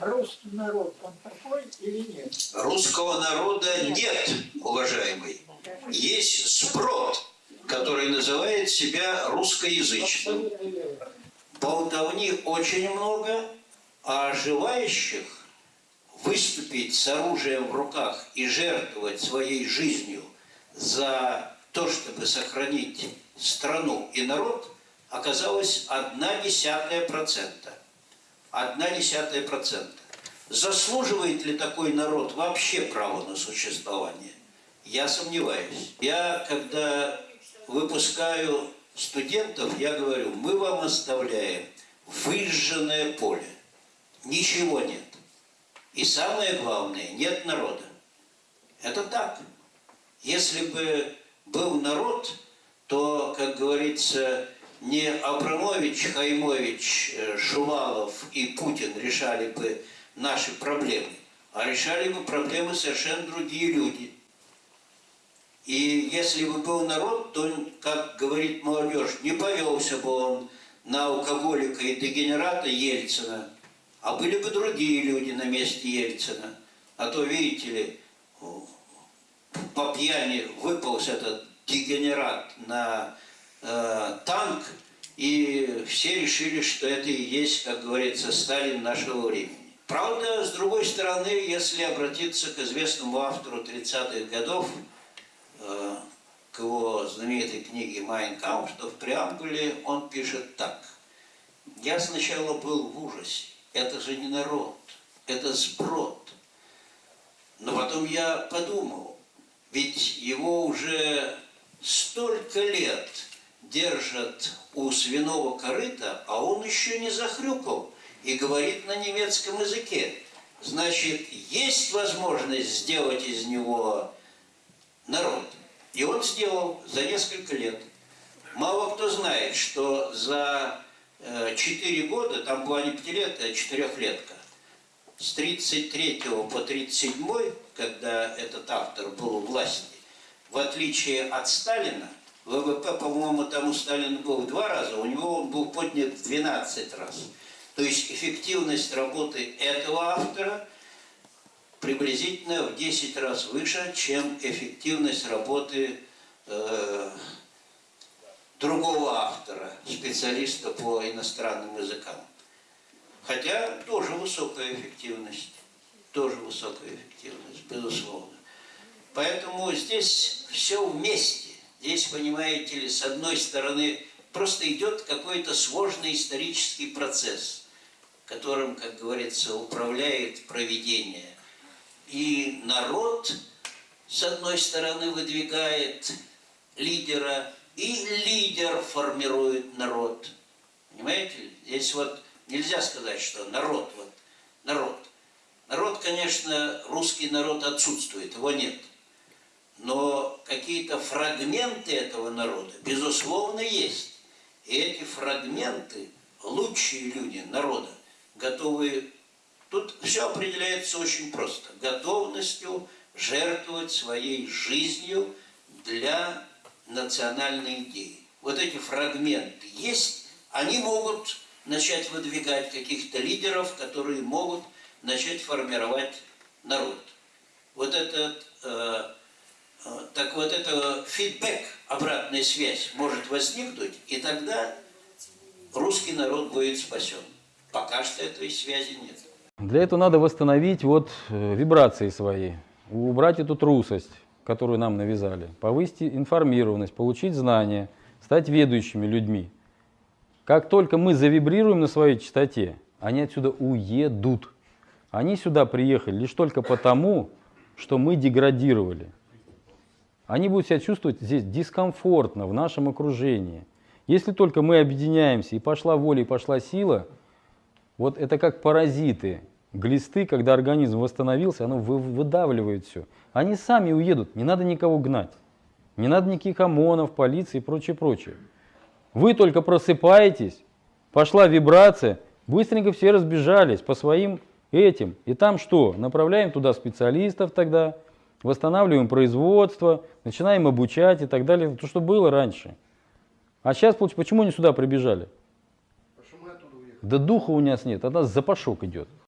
русский народ, он такой или нет? Русского народа нет, уважаемый. Есть сброд, который называет себя русскоязычным. Болтовни очень много, а желающих выступить с оружием в руках и жертвовать своей жизнью за то, чтобы сохранить страну и народ, оказалось одна десятая процента. Одна десятая процента. Заслуживает ли такой народ вообще право на существование? Я сомневаюсь. Я, когда выпускаю студентов, я говорю, мы вам оставляем выжженное поле. Ничего нет. И самое главное, нет народа. Это так. Если бы был народ, то, как говорится, не Абрамович, Хаймович, э, Шувалов и Путин решали бы наши проблемы, а решали бы проблемы совершенно другие люди. И если бы был народ, то, как говорит молодежь, не повелся бы он на алкоголика и дегенерата Ельцина, а были бы другие люди на месте Ельцина. А то, видите ли, по пьяни выполз этот дегенерат на э, танк, и все решили, что это и есть, как говорится, Сталин нашего времени. Правда, с другой стороны, если обратиться к известному автору 30-х годов, э, к его знаменитой книге «Майн Камп», что в преамбуле он пишет так. «Я сначала был в ужасе. Это же не народ, это сброд. Но потом я подумал, ведь его уже столько лет держат у свиного корыта, а он еще не захрюкал и говорит на немецком языке. Значит, есть возможность сделать из него народ. И он сделал за несколько лет. Мало кто знает, что за 4 года, там была не пятилетка, а четырехлетка, с 33 по 37, когда этот автор был у власти, в отличие от Сталина, ВВП, по-моему, там у Сталина был два раза, у него он был поднят в 12 раз. То есть эффективность работы этого автора приблизительно в 10 раз выше, чем эффективность работы э, другого автора, специалиста по иностранным языкам. Хотя тоже высокая эффективность, тоже высокая эффективность, безусловно. Поэтому здесь все вместе. Здесь, понимаете ли, с одной стороны, просто идет какой-то сложный исторический процесс, которым, как говорится, управляет проведение. И народ, с одной стороны, выдвигает лидера, и лидер формирует народ. Понимаете? Здесь вот нельзя сказать, что народ, вот, народ. Народ, конечно, русский народ отсутствует, его нет. Но какие-то фрагменты этого народа, безусловно, есть. И эти фрагменты, лучшие люди народа, готовы... Тут все определяется очень просто. Готовностью жертвовать своей жизнью для национальной идеи. Вот эти фрагменты есть, они могут начать выдвигать каких-то лидеров, которые могут начать формировать народ. Вот этот, э, так вот это фидбэк, обратная связь может возникнуть, и тогда русский народ будет спасен. Пока что этой связи нет. Для этого надо восстановить вот э, вибрации свои, убрать эту трусость которую нам навязали, повысить информированность, получить знания, стать ведущими людьми. Как только мы завибрируем на своей частоте, они отсюда уедут. Они сюда приехали лишь только потому, что мы деградировали. Они будут себя чувствовать здесь дискомфортно, в нашем окружении. Если только мы объединяемся, и пошла воля, и пошла сила, вот это как паразиты, глисты, когда организм восстановился, оно выдавливает все. Они сами уедут, не надо никого гнать. Не надо никаких ОМОНов, полиции и прочее, прочее. Вы только просыпаетесь, пошла вибрация, быстренько все разбежались по своим этим. И там что? Направляем туда специалистов тогда, восстанавливаем производство, начинаем обучать и так далее. То, что было раньше. А сейчас, почему они сюда прибежали? Да духа у нас нет, от нас запашок идет.